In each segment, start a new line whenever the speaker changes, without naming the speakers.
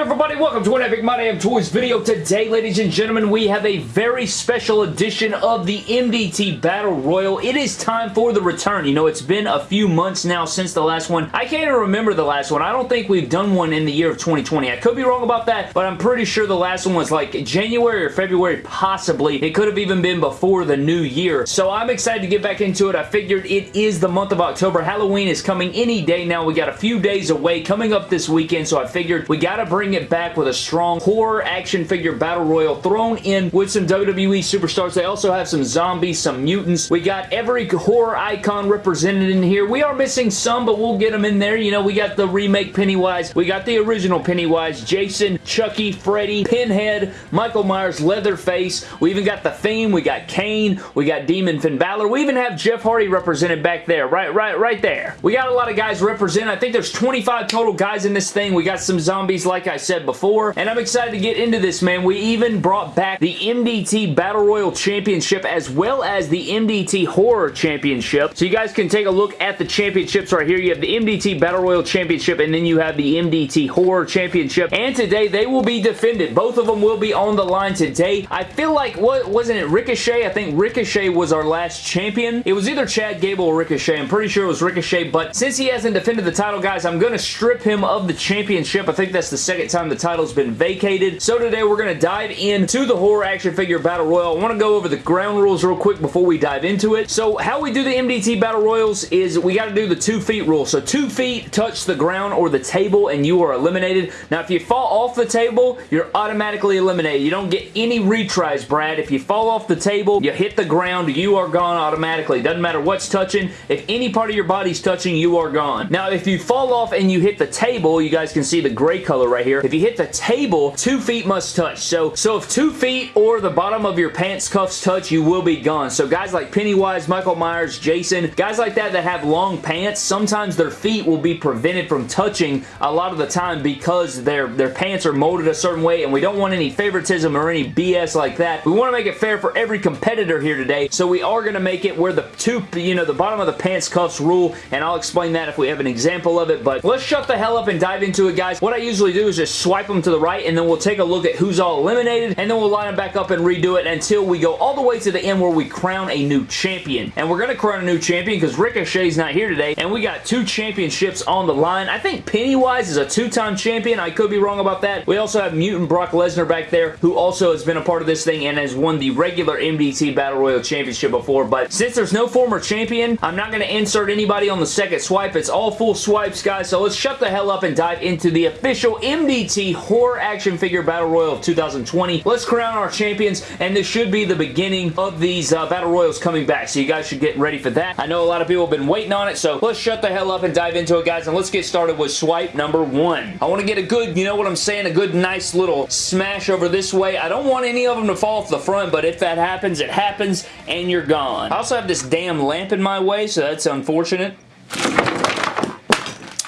good everybody? Welcome to an Epic My Damn Toys video. Today, ladies and gentlemen, we have a very special edition of the MDT Battle Royal. It is time for the return. You know, it's been a few months now since the last one. I can't even remember the last one. I don't think we've done one in the year of 2020. I could be wrong about that, but I'm pretty sure the last one was like January or February, possibly. It could have even been before the new year. So I'm excited to get back into it. I figured it is the month of October. Halloween is coming any day now. We got a few days away coming up this weekend, so I figured we got to bring it back with a strong horror action figure battle royal thrown in with some WWE superstars. They also have some zombies, some mutants. We got every horror icon represented in here. We are missing some, but we'll get them in there. You know, we got the remake Pennywise. We got the original Pennywise, Jason, Chucky, Freddy, Pinhead, Michael Myers, Leatherface. We even got The Fiend. We got Kane. We got Demon Finn Balor. We even have Jeff Hardy represented back there. Right, right, right there. We got a lot of guys represented. I think there's 25 total guys in this thing. We got some zombies, like I said before, and I'm excited to get into this, man. We even brought back the MDT Battle Royal Championship as well as the MDT Horror Championship. So you guys can take a look at the championships right here. You have the MDT Battle Royal Championship and then you have the MDT Horror Championship. And today they will be defended. Both of them will be on the line today. I feel like, what wasn't it Ricochet? I think Ricochet was our last champion. It was either Chad Gable or Ricochet. I'm pretty sure it was Ricochet, but since he hasn't defended the title, guys, I'm going to strip him of the championship. I think that's the second time the title's been vacated. So today we're going to dive into the horror action figure battle royal. I want to go over the ground rules real quick before we dive into it. So how we do the MDT battle royals is we got to do the two feet rule. So two feet touch the ground or the table and you are eliminated. Now if you fall off the table, you're automatically eliminated. You don't get any retries, Brad. If you fall off the table, you hit the ground, you are gone automatically. Doesn't matter what's touching. If any part of your body's touching, you are gone. Now if you fall off and you hit the table, you guys can see the gray color right here. If you hit the table, two feet must touch. So, so if two feet or the bottom of your pants cuffs touch, you will be gone. So guys like Pennywise, Michael Myers, Jason, guys like that that have long pants, sometimes their feet will be prevented from touching a lot of the time because their, their pants are molded a certain way and we don't want any favoritism or any BS like that. We want to make it fair for every competitor here today, so we are going to make it where the two, you know, the bottom of the pants cuffs rule, and I'll explain that if we have an example of it, but let's shut the hell up and dive into it, guys. What I usually do is just swipe them to the right, and then we'll take a look at who's all eliminated, and then we'll line them back up and redo it until we go all the way to the end where we crown a new champion. And we're going to crown a new champion because Ricochet's not here today, and we got two championships on the line. I think Pennywise is a two-time champion. I could be wrong about that. We also have Mutant Brock Lesnar back there, who also has been a part of this thing and has won the regular MDT Battle Royal Championship before, but since there's no former champion, I'm not going to insert anybody on the second swipe. It's all full swipes, guys, so let's shut the hell up and dive into the official MDT Horror Action Figure Battle Royal of 2020. Let's crown our champions, and this should be the beginning of these uh, Battle Royals coming back, so you guys should get ready for that. I know a lot of people have been waiting on it, so let's shut the hell up and dive into it, guys, and let's get started with swipe number one. I want to get a good, you know what I'm saying, a good, nice little smash over this way. I don't want any of them to fall off the front, but if that happens, it happens, and you're gone. I also have this damn lamp in my way, so that's unfortunate.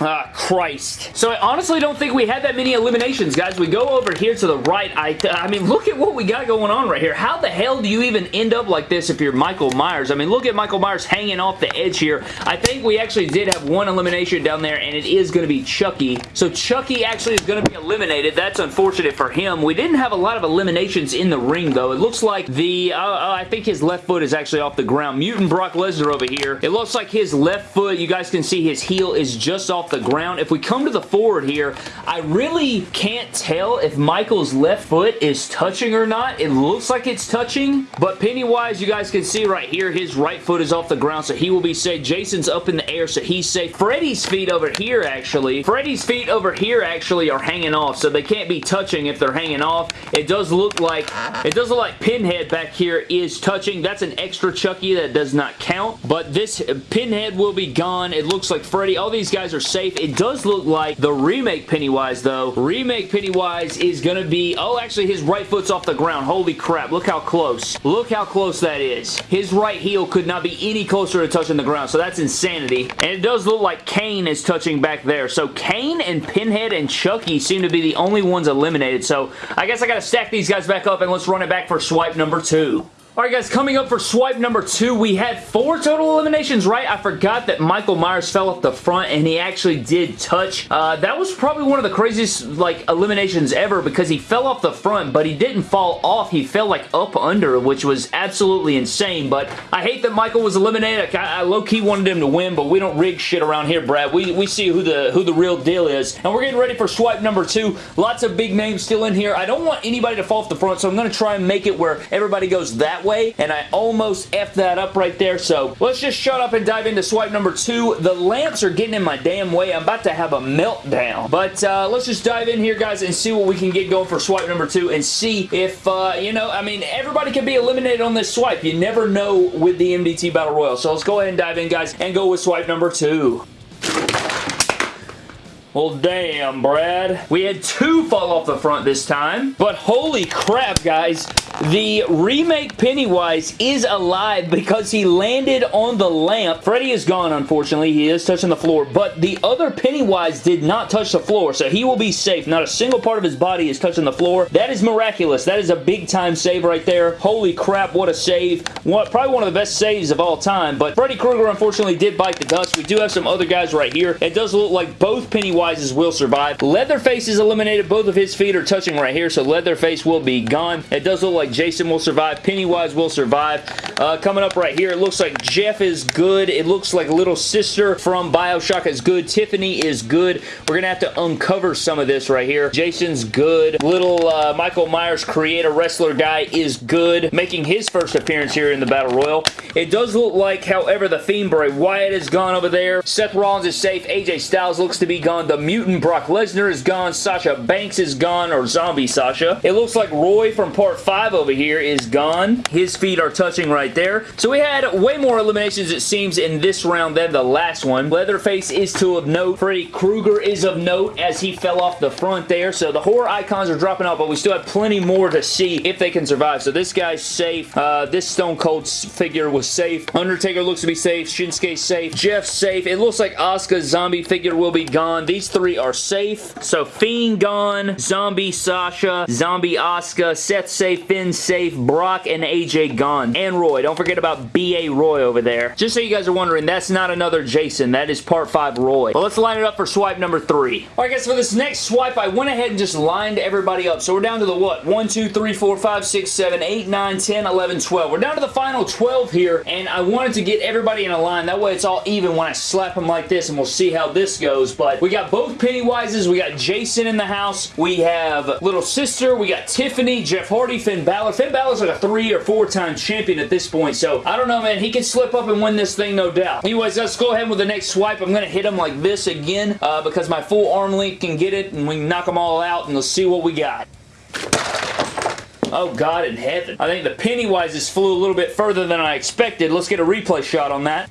Ah, Christ. So I honestly don't think we had that many eliminations, guys. We go over here to the right. I, I mean, look at what we got going on right here. How the hell do you even end up like this if you're Michael Myers? I mean, look at Michael Myers hanging off the edge here. I think we actually did have one elimination down there, and it is going to be Chucky. So Chucky actually is going to be eliminated. That's unfortunate for him. We didn't have a lot of eliminations in the ring, though. It looks like the, uh, uh, I think his left foot is actually off the ground. Mutant Brock Lesnar over here. It looks like his left foot, you guys can see his heel is just off the ground. If we come to the forward here, I really can't tell if Michael's left foot is touching or not. It looks like it's touching, but Pennywise, you guys can see right here, his right foot is off the ground, so he will be safe. Jason's up in the air, so he's safe. Freddy's feet over here, actually, Freddy's feet over here actually are hanging off, so they can't be touching if they're hanging off. It does look like, it does look like Pinhead back here is touching. That's an extra Chucky that does not count, but this Pinhead will be gone. It looks like Freddy. All these guys are safe. It does look like the remake Pennywise, though. Remake Pennywise is going to be... Oh, actually, his right foot's off the ground. Holy crap. Look how close. Look how close that is. His right heel could not be any closer to touching the ground, so that's insanity. And it does look like Kane is touching back there. So Kane and Pinhead and Chucky seem to be the only ones eliminated, so I guess I got to stack these guys back up, and let's run it back for swipe number two. Alright guys, coming up for swipe number two, we had four total eliminations, right? I forgot that Michael Myers fell off the front and he actually did touch. Uh, that was probably one of the craziest like eliminations ever because he fell off the front, but he didn't fall off. He fell like up under, which was absolutely insane, but I hate that Michael was eliminated. I, I low-key wanted him to win, but we don't rig shit around here, Brad. We, we see who the, who the real deal is, and we're getting ready for swipe number two. Lots of big names still in here. I don't want anybody to fall off the front, so I'm going to try and make it where everybody goes that way, and I almost effed that up right there, so let's just shut up and dive into swipe number two. The lamps are getting in my damn way. I'm about to have a meltdown, but uh, let's just dive in here, guys, and see what we can get going for swipe number two and see if, uh, you know, I mean, everybody can be eliminated on this swipe. You never know with the MDT Battle Royal, so let's go ahead and dive in, guys, and go with swipe number two. Well, damn, Brad. We had two fall off the front this time, but holy crap, guys. The remake Pennywise is alive because he landed on the lamp. Freddy is gone, unfortunately. He is touching the floor, but the other Pennywise did not touch the floor, so he will be safe. Not a single part of his body is touching the floor. That is miraculous. That is a big-time save right there. Holy crap, what a save. What, probably one of the best saves of all time, but Freddy Krueger, unfortunately, did bite the dust. We do have some other guys right here. It does look like both Pennywises will survive. Leatherface is eliminated. Both of his feet are touching right here, so Leatherface will be gone. It does look like Jason will survive. Pennywise will survive. Uh, coming up right here, it looks like Jeff is good. It looks like Little Sister from Bioshock is good. Tiffany is good. We're going to have to uncover some of this right here. Jason's good. Little uh, Michael Myers creator wrestler guy is good. Making his first appearance here in the Battle Royal. It does look like, however, the Fiend Bray Wyatt is gone over there. Seth Rollins is safe. AJ Styles looks to be gone. The Mutant Brock Lesnar is gone. Sasha Banks is gone, or Zombie Sasha. It looks like Roy from Part 5 over here is gone. His feet are touching right there. So we had way more eliminations, it seems, in this round than the last one. Leatherface is to of note. Freddy Krueger is of note as he fell off the front there. So the horror icons are dropping out, but we still have plenty more to see if they can survive. So this guy's safe. Uh, this Stone Cold figure was safe. Undertaker looks to be safe. Shinsuke safe. Jeff safe. It looks like Asuka's zombie figure will be gone. These three are safe. So Fiend gone. Zombie Sasha. Zombie Asuka. Seth safe. Finn safe. Brock and AJ gone. And Roy. Don't forget about B.A. Roy over there. Just so you guys are wondering, that's not another Jason. That is part 5 Roy. Well, let's line it up for swipe number 3. Alright guys, for this next swipe, I went ahead and just lined everybody up. So we're down to the what? 1, 2, 3, 4, 5, 6, 7, 8, 9, 10, 11, 12. We're down to the final 12 here, and I wanted to get everybody in a line. That way it's all even when I slap them like this, and we'll see how this goes. But we got both Pennywises. We got Jason in the house. We have Little Sister. We got Tiffany, Jeff Hardy, Finn Balor. Finn Balor's like a three or four time champion at this point, so I don't know, man. He can slip up and win this thing, no doubt. Anyways, let's go ahead with the next swipe. I'm going to hit him like this again uh, because my full arm length can get it, and we knock them all out, and let's see what we got. Oh, God in heaven. I think the Pennywises flew a little bit further than I expected. Let's get a replay shot on that.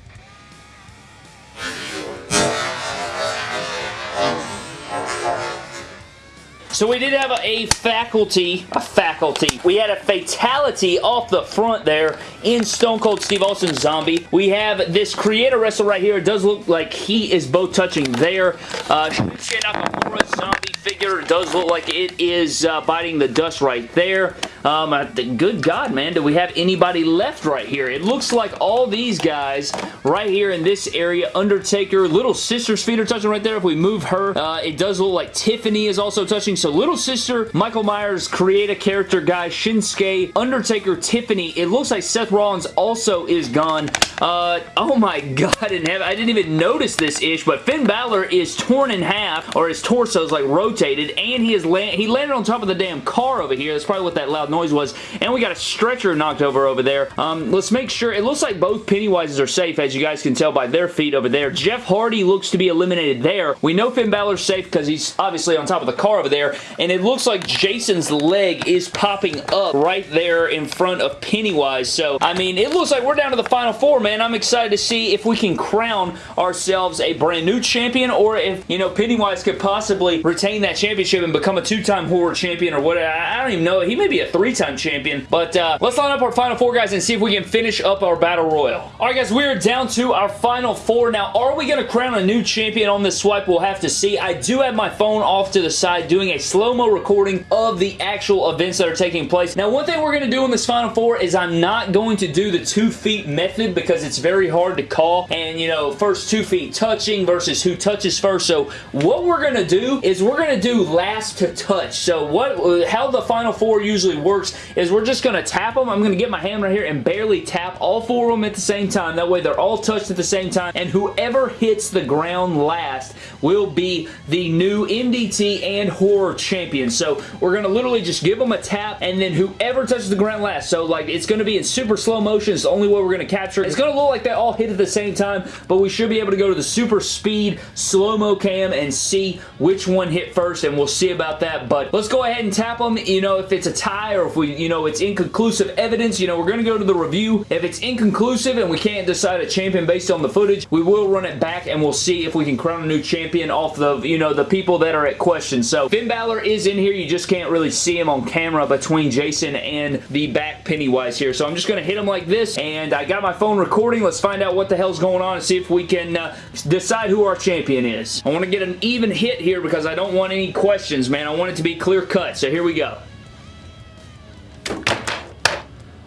So we did have a, a, faculty, a faculty. We had a fatality off the front there in Stone Cold Steve Austin's Zombie. We have this creator wrestler right here. It does look like he is both touching there. Uh, Nakamura Zombie figure does look like it is uh, biting the dust right there. Um, good God, man, do we have anybody left right here? It looks like all these guys right here in this area, Undertaker, Little Sister's feet are touching right there. If we move her, uh, it does look like Tiffany is also touching. So Little Sister, Michael Myers, create a character guy, Shinsuke, Undertaker, Tiffany. It looks like Seth Rollins also is gone. Uh, oh my God in heaven. I didn't even notice this ish, but Finn Balor is torn in half, or his torso is like rotated, and he is land he landed on top of the damn car over here. That's probably what that loud noise was. And we got a stretcher knocked over over there. Um, let's make sure. It looks like both Pennywises are safe, as you guys can tell by their feet over there. Jeff Hardy looks to be eliminated there. We know Finn Balor's safe because he's obviously on top of the car over there. And it looks like Jason's leg is popping up right there in front of Pennywise. So, I mean, it looks like we're down to the final four, man. I'm excited to see if we can crown ourselves a brand new champion or if, you know, Pennywise could possibly retain that championship and become a two-time horror champion or what. I don't even know. He may be a three-time champion. But uh, let's line up our final four, guys, and see if we can finish up our Battle Royal. All right, guys, we're down to our final four. Now, are we going to crown a new champion on this swipe? We'll have to see. I do have my phone off to the side doing a slow-mo recording of the actual events that are taking place. Now, one thing we're going to do in this final four is I'm not going to do the two feet method because it's very hard to call. And, you know, first two feet touching versus who touches first. So, what we're going to do is we're going to do last to touch. So, what how the final four usually works is we're just going to tap them. I'm going to get my hand right here and barely tap all four of them at the same time. That way, they're all touched at the same time. And whoever hits the ground last will be the new MDT and horror champion. So, we're going to literally just give them a tap and then whoever touches the ground last. So, like, it's going to be in super slow motion. It's the only way we're going to capture it. It's going to look like they all hit at the same time, but we should be able to go to the super speed slow-mo cam and see which one hit first, and we'll see about that. But let's go ahead and tap them. You know, if it's a tie or if we, you know, it's inconclusive evidence, you know, we're going to go to the review. If it's inconclusive and we can't decide a champion based on the footage, we will run it back and we'll see if we can crown a new champion off the, you know, the people that are at question. So, Finn Balor is in here. You just can't really see him on camera between Jason and the back Pennywise here. So, I'm just going to hit him like this, and I got my phone recording. Let's find out what the hell's going on and see if we can uh, decide who our champion is. I want to get an even hit here because I don't want any questions, man. I want it to be clear cut. So here we go.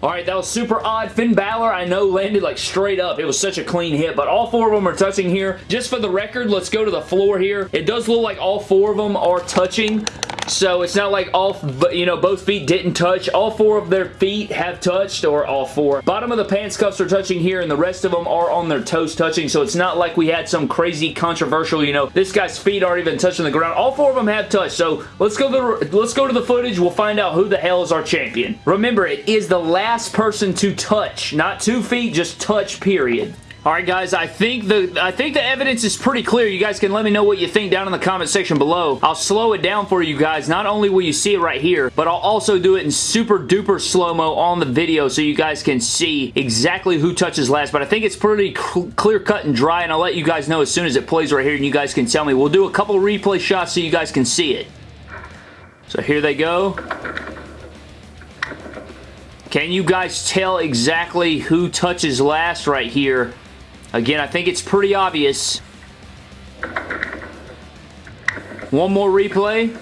Alright, that was super odd. Finn Balor, I know, landed like straight up. It was such a clean hit, but all four of them are touching here. Just for the record, let's go to the floor here. It does look like all four of them are touching, so it's not like all, you know, both feet didn't touch. All four of their feet have touched, or all four. Bottom of the pants cuffs are touching here, and the rest of them are on their toes touching, so it's not like we had some crazy controversial, you know, this guy's feet aren't even touching the ground. All four of them have touched, so let's go to the, let's go to the footage. We'll find out who the hell is our champion. Remember, it is the last person to touch. Not two feet, just touch, period. Alright guys, I think the I think the evidence is pretty clear. You guys can let me know what you think down in the comment section below. I'll slow it down for you guys. Not only will you see it right here, but I'll also do it in super duper slow-mo on the video so you guys can see exactly who touches last. But I think it's pretty cl clear cut and dry and I'll let you guys know as soon as it plays right here and you guys can tell me. We'll do a couple replay shots so you guys can see it. So here they go. Can you guys tell exactly who touches last right here? Again, I think it's pretty obvious. One more replay.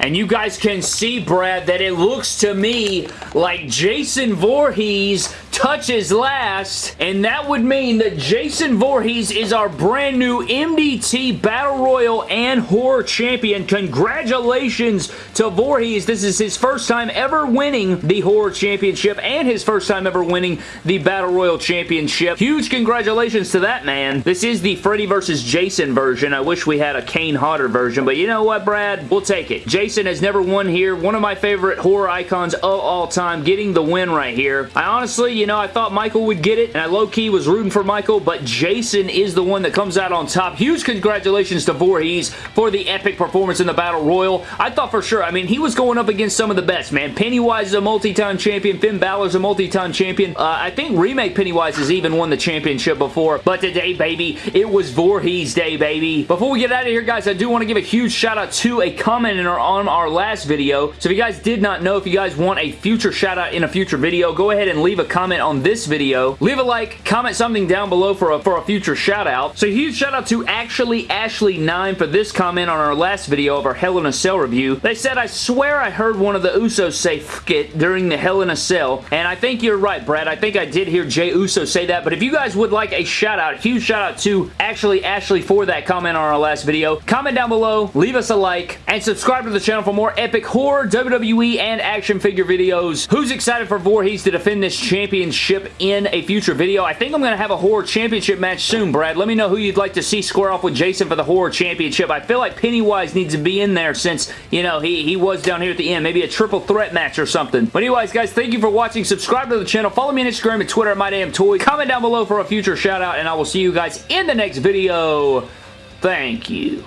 And you guys can see, Brad, that it looks to me like Jason Voorhees touches last, and that would mean that Jason Voorhees is our brand new MDT Battle Royal and Horror Champion. Congratulations to Voorhees. This is his first time ever winning the Horror Championship and his first time ever winning the Battle Royal Championship. Huge congratulations to that man. This is the Freddy versus Jason version. I wish we had a Kane Hodder version, but you know what, Brad? We'll take it. Jason has never won here. One of my favorite horror icons of all time, getting the win right here. I honestly, you know, I thought Michael would get it, and I low-key was rooting for Michael, but Jason is the one that comes out on top. Huge congratulations to Voorhees for the epic performance in the Battle Royal. I thought for sure, I mean, he was going up against some of the best, man. Pennywise is a multi-time champion. Finn Balor's a multi-time champion. Uh, I think Remake Pennywise has even won the championship before, but today, baby, it was Voorhees Day, baby. Before we get out of here, guys, I do want to give a huge shout-out to a commenter on our last video. So if you guys did not know, if you guys want a future shout-out in a future video, go ahead and leave a comment on this video. Leave a like, comment something down below for a, for a future shout out. So huge shout out to Actually Ashley9 for this comment on our last video of our Hell in a Cell review. They said, I swear I heard one of the Usos say it during the Hell in a Cell. And I think you're right, Brad. I think I did hear Jay Uso say that. But if you guys would like a shout out, huge shout out to Actually Ashley for that comment on our last video. Comment down below, leave us a like, and subscribe to the channel for more epic horror, WWE, and action figure videos. Who's excited for Voorhees to defend this championship championship in a future video. I think I'm going to have a horror championship match soon, Brad. Let me know who you'd like to see square off with Jason for the horror championship. I feel like Pennywise needs to be in there since, you know, he, he was down here at the end. Maybe a triple threat match or something. But anyways, guys, thank you for watching. Subscribe to the channel. Follow me on Instagram and Twitter at MyDamnToys. Comment down below for a future shout out, and I will see you guys in the next video. Thank you.